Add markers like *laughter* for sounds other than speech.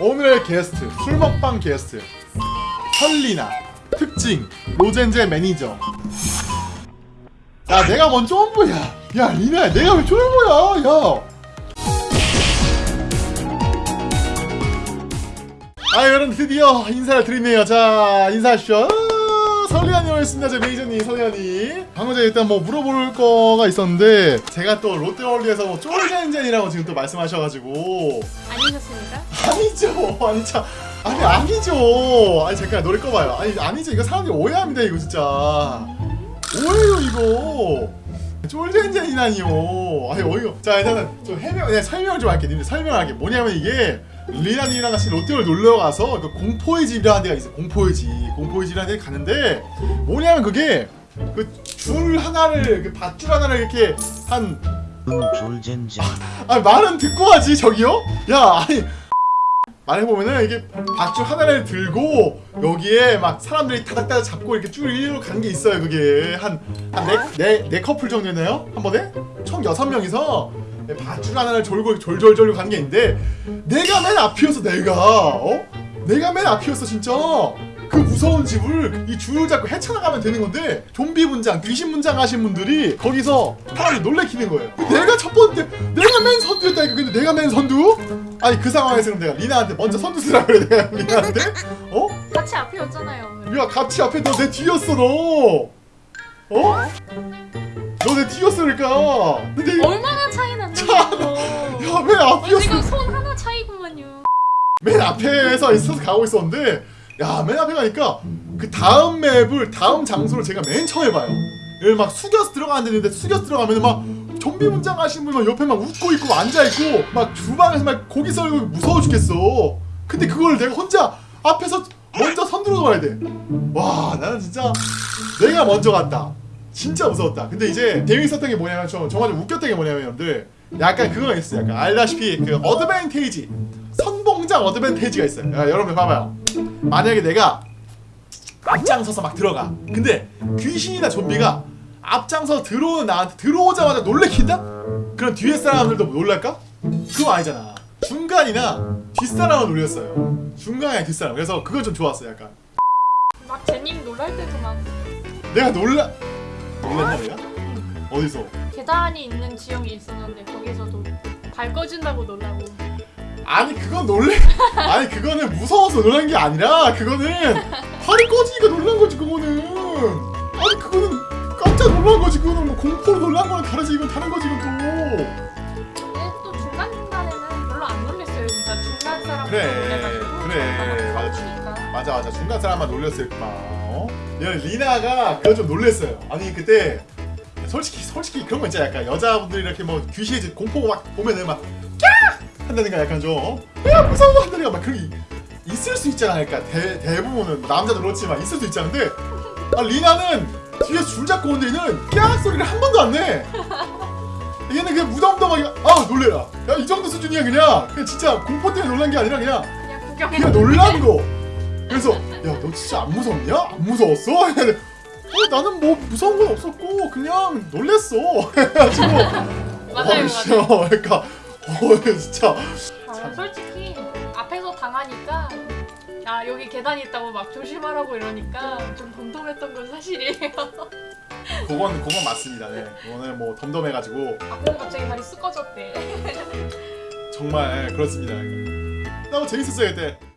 오늘의 게스트 술 먹방 게스트. 설리나 특징 로젠제 매니저. 야 내가 먼저 옴보야. 야 리나야 내가 왜 쫄보야? 야. 아 여러분 드디어 인사를 드리네요. 자 인사하십시오. 아, 설리안이 오셨습니다. 제 매니저님 설리안이. 방금 전에 일단 뭐 물어볼 거가 있었는데 제가 또 롯데월드에서 뭐 쫄젠젠이라고 지금 또 말씀하셔가지고. 아니셨습니까? 아니죠. *laughs* 아니 참 아니 아니죠. 아니 잠깐 노래 꺼봐요. 아니 아니죠. 이거 사람들이 오해합니다 이거 진짜. 오해요 이거. 쫄젠젠이라니요. 아니 어이가 자 일단은 좀 해명 그냥 설명을 좀 할게 님들 설명할게. 뭐냐면 이게 리나님이랑 같이 롯데월 놀러 가서 그 공포의 집이라는 데가 있어요 공포의 집 공포의 집이라는 데 가는데 뭐냐면 그게 그 줄 하나를 그 밧줄 하나를 이렇게 한 졸젠젠 아 말은 듣고 하지 저기요? 야 아니 말해보면은 이게 밧줄 하나를 들고 여기에 막 사람들이 타닥타닥 잡고 이렇게 쭉 일로 가는 게 있어요 그게 한 한 네 네 네 커플 정도 되나요? 한 번에? 총 여섯 명이서 밧줄 하나를 졸고 졸졸졸 가는 게 있는데 내가 맨 앞이었어 내가 어? 내가 맨 앞이었어 진짜 그 무서운 집을 이 줄을 잡고 헤쳐나가면 되는 건데 좀비 분장, 귀신 분장 하신 분들이 거기서 사람을 놀래키는 거예요. 내가 첫 번째, 내가 맨 선두였다니까. 근데 내가 맨 선두? 아니 그 상황에서는 내가 리나한테 먼저 선두 쓰라 그래 내가 리나한테? 어? 같이 앞이었잖아요. 야 같이 앞에 너 내 뒤였어 너. 어? 너내 뒤였어 그러니까. 근데 얼마나 차이 났는데? 야맨 어, 앞이었어. 지금 손 하나 차이구만요. 맨 앞에서 있어서 가고 있었는데 야맨 앞에 가니까 그 다음 맵을 다음 장소를 제가 맨 처음 해봐요 여기 막 숙여서 들어가는데 숙여서 들어가면 막 좀비 문장 하신 분막 옆에 막 웃고 있고 앉아 있고 막 주방에서 막 고기 썰고 무서워 죽겠어 근데 그걸 내가 혼자 앞에서 먼저 선두로 가야 돼 와 나는 진짜 내가 먼저 갔다 진짜 무서웠다. 근데 이제 재밌었던 게 뭐냐면 좀 정말 좀 웃겼던 게 뭐냐면 여러분들 약간 그거가 있어요. 약간 알다시피 그 어드밴테이지 선봉장 어드밴테이지가 있어요. 야, 여러분 봐봐요. 만약에 내가 앞장서서 막 들어가. 근데 귀신이나 좀비가 앞장서 들어오는 나한테 들어오자마자 놀래킨다? 그럼 뒤에 사람들도 놀랄까? 그거 아니잖아. 중간이나 뒷사람을 놀렸어요. 중간이나 뒷사람. 그래서 그거 좀 좋았어요 약간. 막 제님 놀랄 때도 막 내가 놀라 놀랐나 내가? 어디서? 계단이 있는 지역이 있었는데 거기서도 발 꺼진다고 놀라고. 아니 그건 놀래 아니 그거는 무서워서 놀란 게 아니라 그거는 팔이 꺼지니까 놀란 거지 그거는 아니 그거는 깜짝 놀란 거지 그거는 뭐 공포로 놀란 거랑 다르지 이건 다른 거지 이건 근데 또 중간 중간에는 별로 안 놀랬어요. 진짜 중간 사람 그래, 그래. 맞아. 맞아. 맞아 중간 사람만 놀렸을까 어? 야 리나가 그거 좀 놀랬어요 아니 그때 솔직히 솔직히 그런 거 있잖아 약간 여자분들이 이렇게 뭐 귀신의 집 공포 막 보면은 막 까! 한다든가 약간 좀야 무서워 한다든가 막 그런 게 있을 수 있잖아 그러니까 대, 대부분은 남자도 그렇지만 있을 수 있잖은데 아 리나는 뒤에서 줄 잡고 오는 데는 깍 소리를 한 번도 안내 얘는 그냥 무덤덤하게 아 놀래라 야 이 정도 수준이야 그냥 그냥 진짜 공포 때문에 놀란 게 아니라 그냥 그냥. 그냥 놀란 거. 그래서 야 너 진짜 안 무섭냐? 안 무서웠어? *laughs* 어 나는 뭐 무서운 건 없었고 그냥 놀랬어. *laughs* 해가지고 맞아요, 어, 진짜, 그러니까 어 진짜 아, 솔직히 앞에서 당하니까 아 여기 계단이 있다고 막 조심하라고 이러니까 좀 덤덤했던 건 사실이에요. *laughs* 그건 그건 맞습니다. 네. 그거는 뭐 덤덤해가지고 앞에서 갑자기 발이 쓱 꺼졌대. 정말 그렇습니다. 너무 재밌었어요 그때.